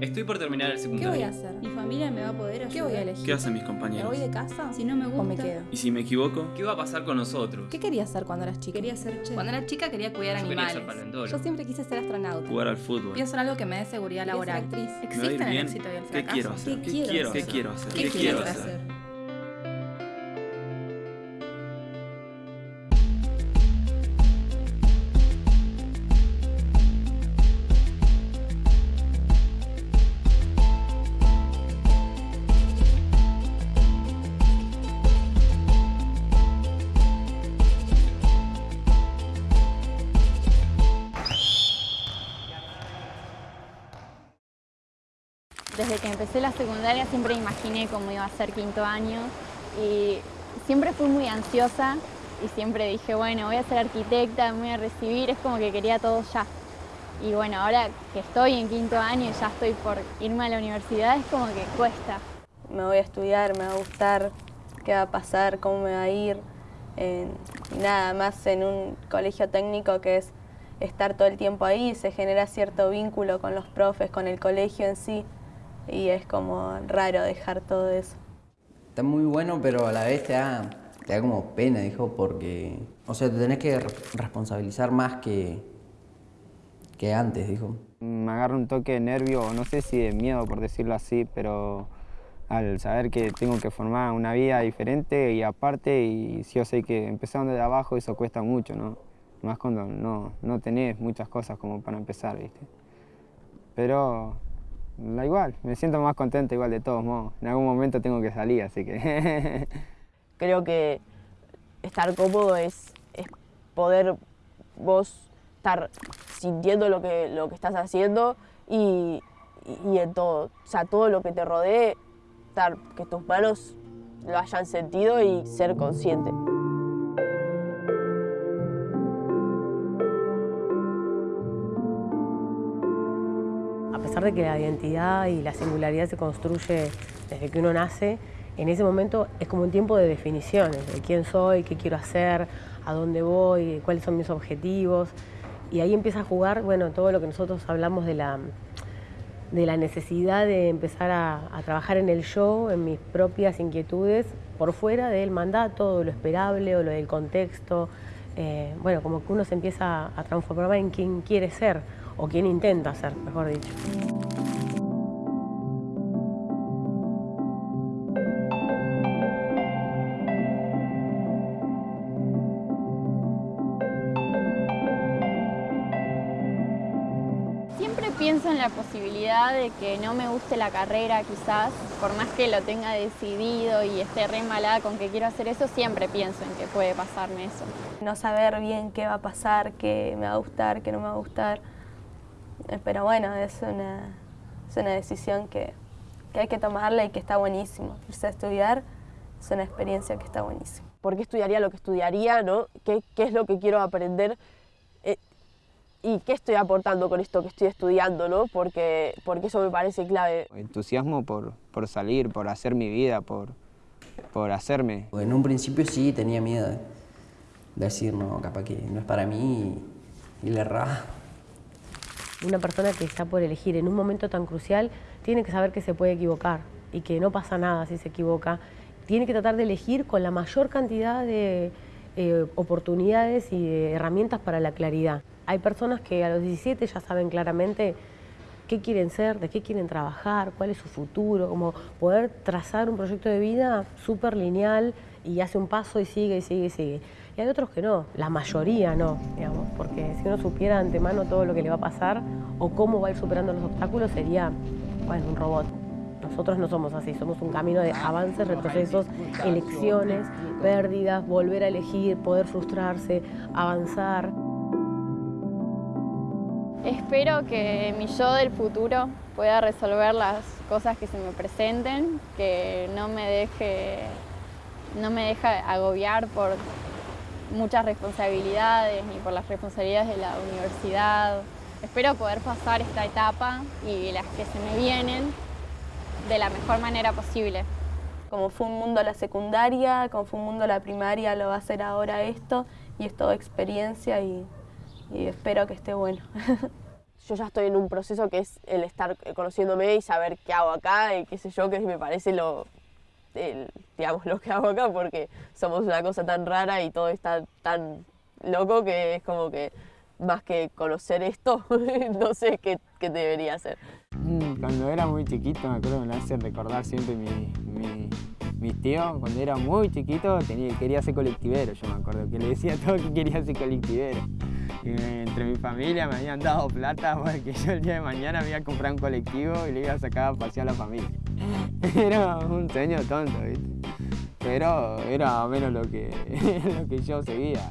Estoy por terminar el ¿Qué secundario. voy a hacer? ¿Mi familia me va a poder ayudar? ¿Qué voy a elegir? ¿Qué hacen mis ¿Me compañeros? voy de casa? Si no me gusta. ¿O me quedo? ¿Y si me equivoco? ¿Qué va a pasar con nosotros? ¿Qué querías hacer cuando eras chica? Quería ser chef. Cuando era chica quería cuidar Yo quería animales. ser paleontólogo. Yo siempre quise ser astronauta. Jugar al fútbol. Quiero hacer algo que me dé seguridad Quería ser laboral. actriz. ¿Me ¿Existen el éxito y el ¿Qué fracaso? quiero hacer? ¿Qué ¿Qué quiero quiero hacer? ¿Qué quiero hacer? ¿Qué ¿Qué quiero hacer? Desde que empecé la secundaria siempre imaginé cómo iba a ser quinto año y siempre fui muy ansiosa y siempre dije, bueno, voy a ser arquitecta, me voy a recibir, es como que quería todo ya. Y bueno, ahora que estoy en quinto año y ya estoy por irme a la universidad, es como que cuesta. me voy a estudiar, me va a gustar, qué va a pasar, cómo me va a ir. nada más en un colegio técnico que es estar todo el tiempo ahí, se genera cierto vínculo con los profes, con el colegio en sí, y es como raro dejar todo eso. Está muy bueno, pero a la vez te da, te da como pena, dijo, porque... O sea, te tenés que re- responsabilizar más que, que antes, dijo. Me agarra un toque de nervio, o no sé si de miedo por decirlo así, pero al saber que tengo que formar una vida diferente y aparte, y sí o sé que empezando de abajo eso cuesta mucho, ¿no? Más cuando no, no tenés muchas cosas como para empezar, ¿viste? Pero da igual, me siento más contento igual de todos modos. En algún momento tengo que salir, así que... Creo que estar cómodo es, es poder vos estar sintiendo lo que, lo que estás haciendo y, y- y en todo. O sea, todo lo que te rodee, estar, que tus manos lo hayan sentido y ser consciente. Pesar de que la identidad y la singularidad se construye desde que uno nace, en ese momento es como un tiempo de definiciones, de quién soy, qué quiero hacer, a dónde voy, cuáles son mis objetivos. Y ahí empieza a jugar, bueno, todo lo que nosotros hablamos de la, de la necesidad de empezar a, a trabajar en el yo, en mis propias inquietudes, por fuera del mandato, de lo esperable o lo del contexto. Eh, bueno, como que uno se empieza a transformar en quien quiere ser, o quien intenta ser, mejor dicho. Pienso en la posibilidad de que no me guste la carrera quizás, por más que lo tenga decidido y esté re embalada con que quiero hacer eso, siempre pienso en que puede pasarme eso. No saber bien qué va a pasar, qué me va a gustar, qué no me va a gustar. Eh, Pero bueno, es una, es una decisión que, que hay que tomarla y que está buenísimo. Irse a estudiar es una experiencia que está buenísima. ¿Por qué estudiaría lo que estudiaría? ¿no? ¿Qué, qué es lo que quiero aprender? ¿Y qué estoy aportando con esto que estoy estudiando? ¿no? Porque, porque eso me parece clave. Entusiasmo por, por salir, por hacer mi vida, por, por hacerme. En un principio sí tenía miedo de decir, no, capaz que no es para mí y, y le erraba. Una persona que está por elegir en un momento tan crucial tiene que saber que se puede equivocar y que no pasa nada si se equivoca. Tiene que tratar de elegir con la mayor cantidad de eh, oportunidades y de herramientas para la claridad. Hay personas que a los 17 ya saben claramente qué quieren ser, de qué quieren trabajar, cuál es su futuro, como poder trazar un proyecto de vida súper lineal y hace un paso y sigue y sigue y sigue. Y hay otros que no, la mayoría no, digamos, porque si uno supiera de antemano todo lo que le va a pasar o cómo va a ir superando los obstáculos sería, bueno, un robot. Nosotros no somos así, somos un camino de avances, retrocesos, elecciones, pérdidas, volver a elegir, poder frustrarse, avanzar. Espero que mi yo del futuro pueda resolver las cosas que se me presenten, que no me deje, no me deje agobiar por muchas responsabilidades ni por las responsabilidades de la universidad. Espero poder pasar esta etapa y las que se me vienen de la mejor manera posible. Como fue un mundo la secundaria, como fue un mundo la primaria, lo va a hacer ahora esto y es todo experiencia y, y espero que esté bueno. yo ya estoy en un proceso que es el estar conociéndome y saber qué hago acá y qué sé yo, que me parece lo, el- digamos, lo que hago acá porque somos una cosa tan rara y todo está tan loco que es como que más que conocer esto, no sé qué, qué debería hacer. Mm, Cuando era muy chiquito, me acuerdo que me hace recordar siempre mi, mi, mis tíos. Cuando era muy chiquito tenía, quería ser colectivero, yo me acuerdo que le decía a todos que quería ser colectivero. Entre mi familia me habían dado plata porque yo el día de mañana me iba a comprar un colectivo y le iba a sacar a pasear a la familia. Era un sueño tonto, ¿viste? Pero era menos lo que, lo que yo seguía.